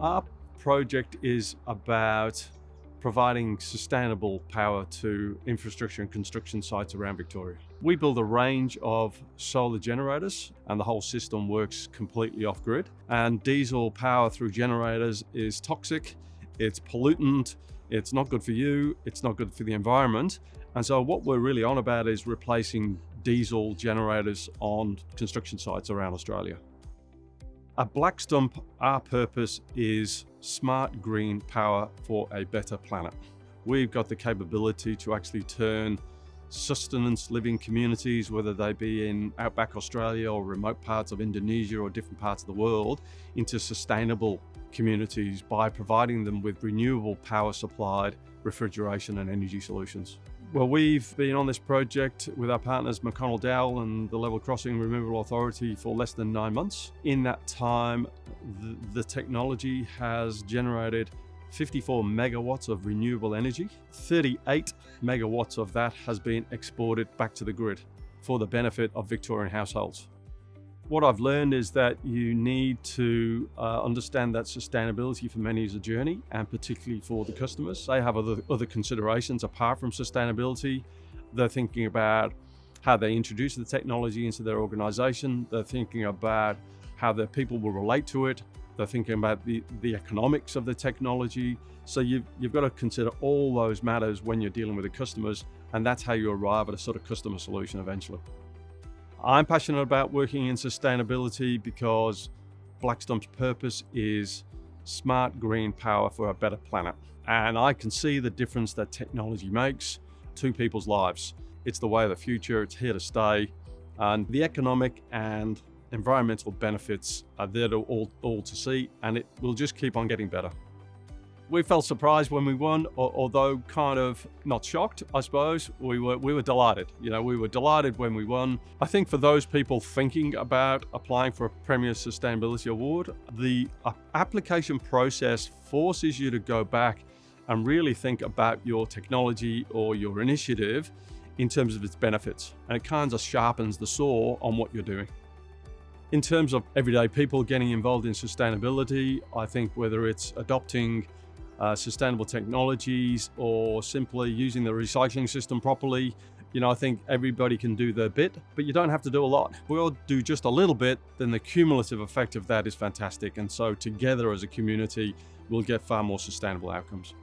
Our project is about providing sustainable power to infrastructure and construction sites around Victoria. We build a range of solar generators and the whole system works completely off grid. And diesel power through generators is toxic, it's pollutant, it's not good for you, it's not good for the environment. And so what we're really on about is replacing diesel generators on construction sites around Australia. At Blackstump, our purpose is smart green power for a better planet. We've got the capability to actually turn sustenance living communities, whether they be in outback Australia or remote parts of Indonesia or different parts of the world, into sustainable communities by providing them with renewable power supplied refrigeration and energy solutions. Well, we've been on this project with our partners McConnell Dowell and the Level Crossing Removal Authority for less than nine months. In that time, the, the technology has generated 54 megawatts of renewable energy. 38 megawatts of that has been exported back to the grid for the benefit of Victorian households. What I've learned is that you need to uh, understand that sustainability for many is a journey and particularly for the customers. They have other, other considerations apart from sustainability. They're thinking about how they introduce the technology into their organization. They're thinking about how their people will relate to it. They're thinking about the, the economics of the technology. So you've, you've got to consider all those matters when you're dealing with the customers and that's how you arrive at a sort of customer solution eventually. I'm passionate about working in sustainability because Blackstump's purpose is smart green power for a better planet. And I can see the difference that technology makes to people's lives. It's the way of the future, it's here to stay. And the economic and environmental benefits are there to all, all to see, and it will just keep on getting better. We felt surprised when we won, although kind of not shocked, I suppose. We were, we were delighted. You know, we were delighted when we won. I think for those people thinking about applying for a Premier Sustainability Award, the application process forces you to go back and really think about your technology or your initiative in terms of its benefits. And it kind of sharpens the saw on what you're doing. In terms of everyday people getting involved in sustainability, I think whether it's adopting uh, sustainable technologies or simply using the recycling system properly. You know, I think everybody can do their bit, but you don't have to do a lot. If we all do just a little bit, then the cumulative effect of that is fantastic. And so together as a community, we'll get far more sustainable outcomes.